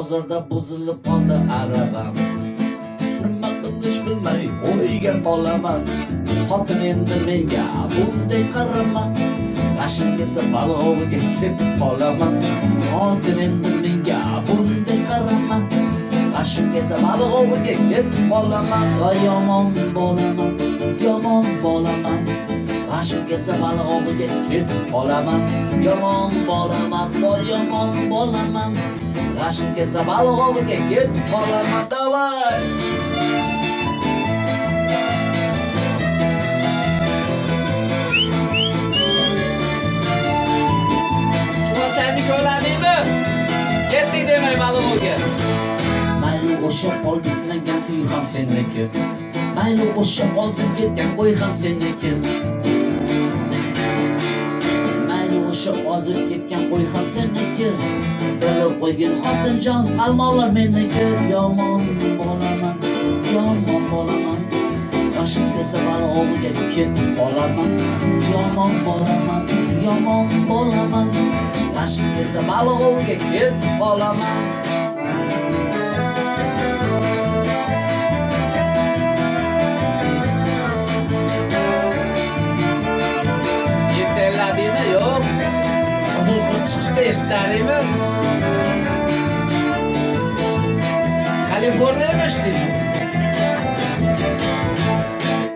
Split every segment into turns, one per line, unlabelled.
bozorda buzilib qoldi aravam nima qilish bilmay o'yga qolaman. Xotin endi menga bunday qarama. G'ashim kelsa baloviga ketib qolaman. Xotin endi menga bunday qarama. G'ashim kelsa balg'oviga ketib qolaman. Va yomon bolaman yomon bolaman. G'ashim kelsa balg'oviga ketib qolaman. Yomon bolaman va yomon bolaman. G'ashim kelsa baliq oviga ketib qolaman давай
chuvalchangni ko'ladingmi ketdik demay ma'lumotga
mayli o'sha pol bitmagan uy ham senniki mayli o'sha ozib ketgan qo'y ham senniki lekin xotinjon qalmoqlar menniki yomon bolaman yomon bolaman boshim kelsa baliq oviga ketib qolaman yomon bolaman yomon bolaman boshim kelsa baliq oviga ketib qolaman
qizil qurt chiqishda eshitdingmi ishlaydi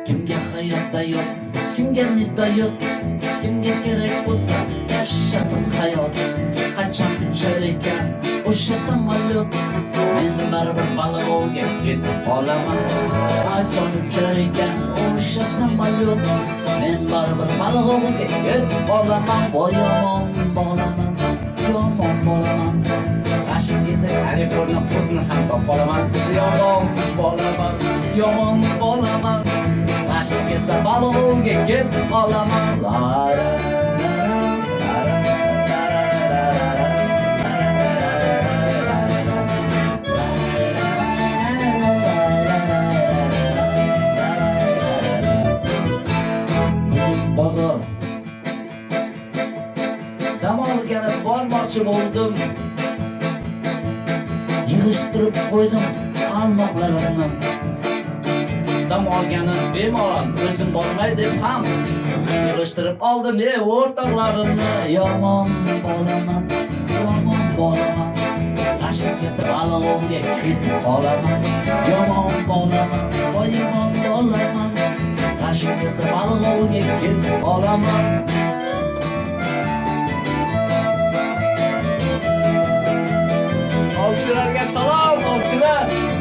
kimga hayotda yo'q kimga nida yo'q kimga kerak bo'lsa yashasin hayot qachon uchar o'sha samolyot men baribir baliq ketib qolaman qachon uchar o'sha samolyot men baribir baliq ketib qolaman voy kaliforniya qurtni ham topolaman yomon bolaman yomon bolaman g'ashim kelsa baliq ketib qolaman bozor dam olgani bormoqchi bo'ldim yig'ishtirib qo'ydim qalmoqlarimni. Dam olgani bemalol o'zim bormay deb ham yig'ishtirib oldim ey o'rtoqlarimni. Yomon bolaman yomon bolaman g'ashim kesib alovga ketib qolaman. Yomon bolaman voy yomon bolaman g'ashim kesib alovga ketib qolaman.
Ovchilarga salom ovchilar